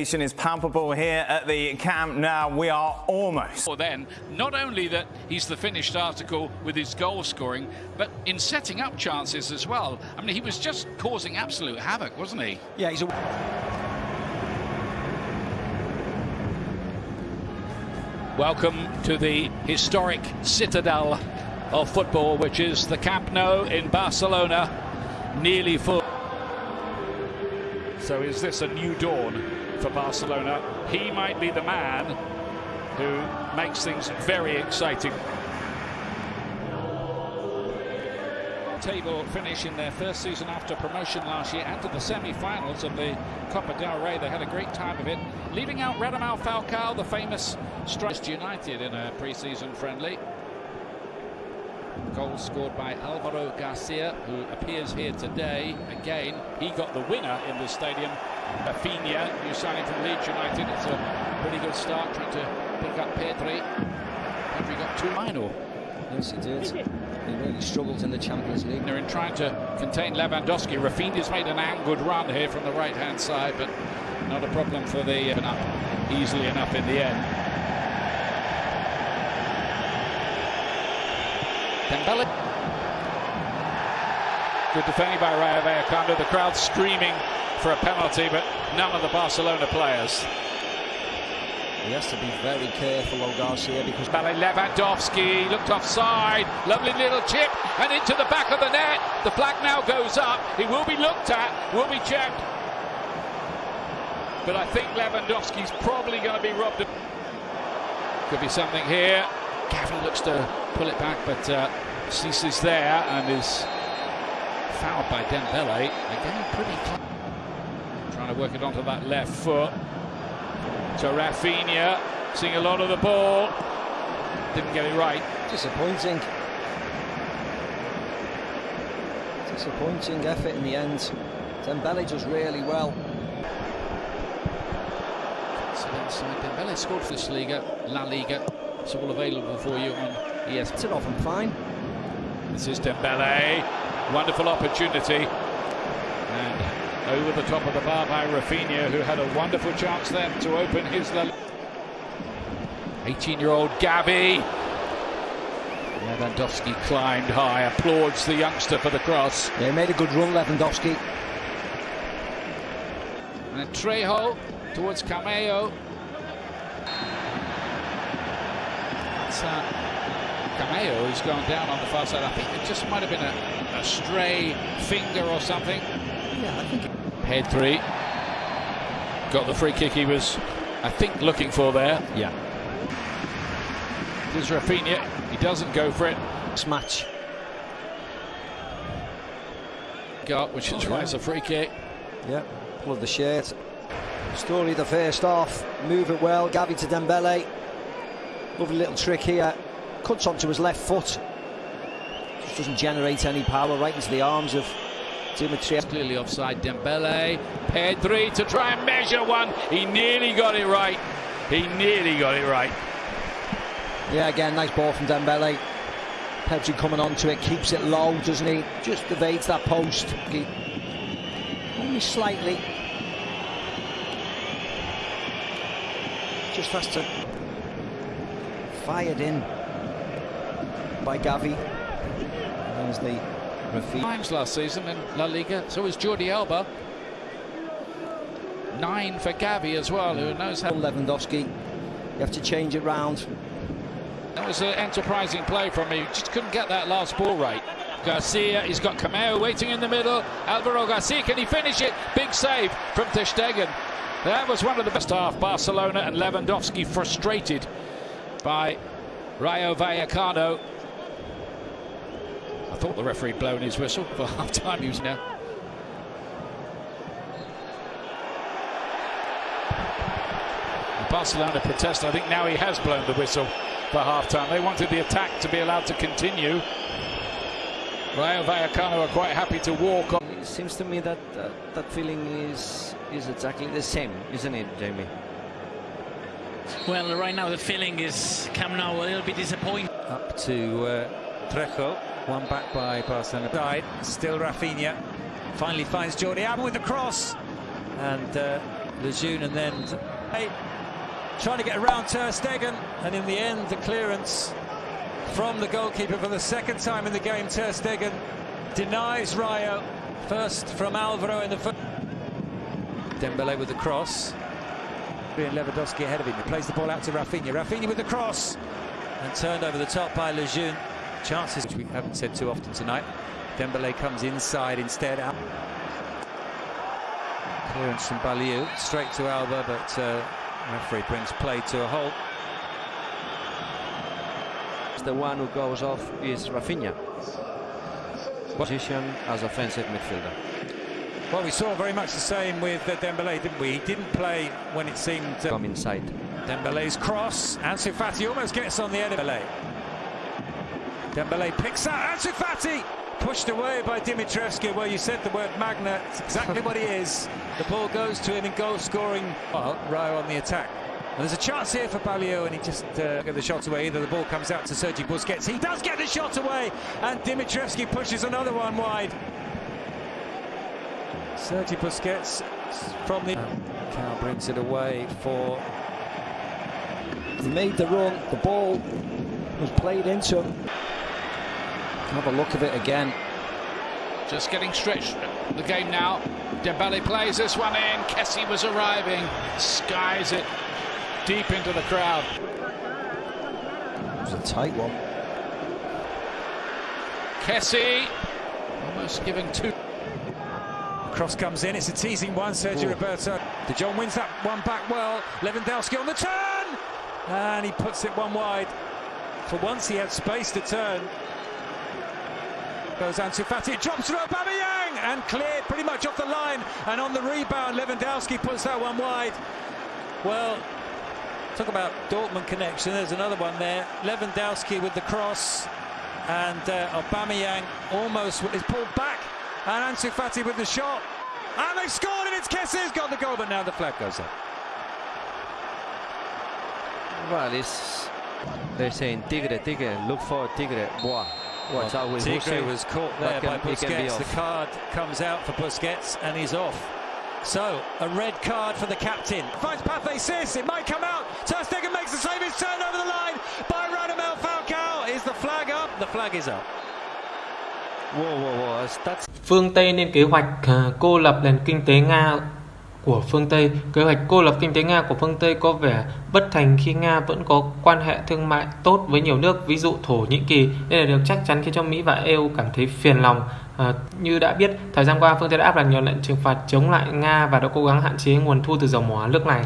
is palpable here at the Camp now We are almost. Or then, not only that he's the finished article with his goal scoring, but in setting up chances as well. I mean, he was just causing absolute havoc, wasn't he? Yeah, he's a. Welcome to the historic citadel of football, which is the Camp Nou in Barcelona, nearly full. So is this a new dawn for Barcelona? He might be the man who makes things very exciting. Table finish in their first season after promotion last year and to the semi-finals of the Copa del Rey. They had a great time of it, leaving out Radamel Falcao, the famous striker United in a pre-season friendly. Goal scored by Alvaro Garcia, who appears here today. Again, he got the winner in the stadium. Rafinha, new signing from Leeds United. It's a pretty good start, trying to pick up Pedri. Pedri got two minor. Yes, he did. He really struggled in the Champions League. They're in trying to contain Lewandowski. Rafinha's made an angled run here from the right-hand side, but not a problem for the uh, easily enough in the end. Dembele. Good defending by Rayo Vallecano. The crowd screaming for a penalty, but none of the Barcelona players. He has to be very careful, though, Garcia, because Ballet Lewandowski looked offside. Lovely little chip and into the back of the net. The flag now goes up. It will be looked at, will be checked. But I think Lewandowski's probably going to be robbed. Of... Could be something here. Gavi looks to pull it back, but uh, ceases there and is fouled by Dembele. Again, pretty close. Trying to work it onto that left foot. To Rafinha, seeing a lot of the ball. Didn't get it right. disappointing. Disappointing effort in the end. Dembele does really well. So inside Dembele scored for this Liga, La Liga. It's all available for you on ES. It's it off and fine. This is Dembele. Wonderful opportunity. And over the top of the bar by Rafinha, who had a wonderful chance then to open his 18-year-old Gavi. Lewandowski climbed high, applauds the youngster for the cross. They made a good run, Lewandowski. And Trejo towards Camello. It's uh, Camello who's gone down on the far side. I think it just might have been a, a stray finger or something. Yeah, I think. Pedri got the free kick he was, I think, looking for there. Yeah. There's Rafinha. He doesn't go for it. This match. Got, which is why it's a free kick. Yeah, pull of the shirt. Story the first half. Move it well. Gavi to Dembele. Lovely little trick here. Cuts onto his left foot. Just doesn't generate any power right into the arms of Dimitrievski. Clearly offside Dembele. Pedri to try and measure one. He nearly got it right. He nearly got it right. Yeah, again, nice ball from Dembele. Pedri coming onto it, keeps it low, doesn't he? Just evades that post. He, only slightly. Just has to fired in by Gavi. There's the Rafi. Times last season in La Liga. So was Jordi Alba. Nine for Gavi as well, who knows how. Lewandowski. You have to change it round. That was an enterprising play from him. Just couldn't get that last ball right. Garcia, he's got Camello waiting in the middle. Alvaro Garcia, can he finish it? Big save from Ter Stegen. That was one of the best half. Barcelona and Lewandowski frustrated by Rayo Vallecano. I thought the referee blown his whistle for half time. He was now. Barcelona protest. I think now he has blown the whistle for half time. They wanted the attack to be allowed to continue. Rayo Vallecano are quite happy to walk on. It seems to me that uh, that feeling is is exactly the same, isn't it, Jamie? Well, right now the feeling is Camp Nou a little bit disappointed. Up to uh, Trejo, one back by Barcelona. Side, still Rafinha. Finally finds Jordi Alba with the cross. And uh, Lejeune and then hey, trying to get around Ter Stegen, and in the end, the clearance from the goalkeeper for the second time in the game. Ter Stegen denies Rayo. First from Alvaro in the first. Dembele with the cross. And Lewandowski ahead of him. He plays the ball out to Rafinha. Rafinha with the cross. And turned over the top by Lejeune. Chances, which we haven't said too often tonight. Dembele comes inside instead. Out. Clearance from Balliu. Straight to Alba, but uh, referee brings play to a halt. The one who goes off is Rafinha. Position as offensive midfielder. Well, we saw very much the same with uh, Dembele, didn't we? He didn't play when it seemed... Uh, Come inside. Dembele's cross. Ansu Fati almost gets on the end of Dembele. Dembele picks out Ansu Fati! Pushed away by Dimitrievski. Well, you said the word magnet. It's exactly what he is. The ball goes to him in goal scoring. Well, Rayo on the attack. And there's a chance here for Balliu, and he just uh, get the shot away. Either the ball comes out to Sergi Busquets. He does get the shot away, and Dimitrievski pushes another one wide. Sergi Busquets from the... Cal brings it away for... He made the run, the ball was played into him. Have a look of it again. Just getting stretched the game now. Dembele plays this one in. Kessie was arriving. Skies it deep into the crowd. It was a tight one. Kessie almost giving two. Cross comes in, it's a teasing one, Sergio Roberto. De Jong wins that one back well. Lewandowski on the turn! And he puts it one wide. For once he had space to turn. Goes Ansu Fati, it drops through Aubameyang and cleared pretty much off the line. And on the rebound, Lewandowski puts that one wide. Well, talk about Dortmund connection. There's another one there. Lewandowski with the cross. And uh, Aubameyang almost is pulled back. And Ansu Fati with the shot. And they've scored and it's Kessie's got the goal, but now the flag goes up. Well, it's, they're saying Tigre, Tigre, look for Tigre. Boah. Watch out with Tigre Busquets. was caught there by can- be Busquets. The card comes out for Busquets and he's off. So, a red card for the captain. Finds Pathé Ciss, it might come out. Ter Stegen makes the save, it's turned over the line by Radamel Falcao. Is the flag up? The flag is up. Phương Tây lên kế hoạch à, cô lập nền kinh tế Nga của phương Tây. Kế hoạch cô lập kinh tế Nga của phương Tây có vẻ bất thành khi Nga vẫn có quan hệ thương mại tốt với nhiều nước, ví dụ Thổ Nhĩ Kỳ. Đây là điều chắc chắn khiến cho Mỹ và EU cảm thấy phiền lòng. À, như đã biết, thời gian qua phương Tây đã áp đặt nhiều lệnh trừng phạt chống lại Nga và đã cố gắng hạn chế nguồn thu từ dầu mỏ nước này.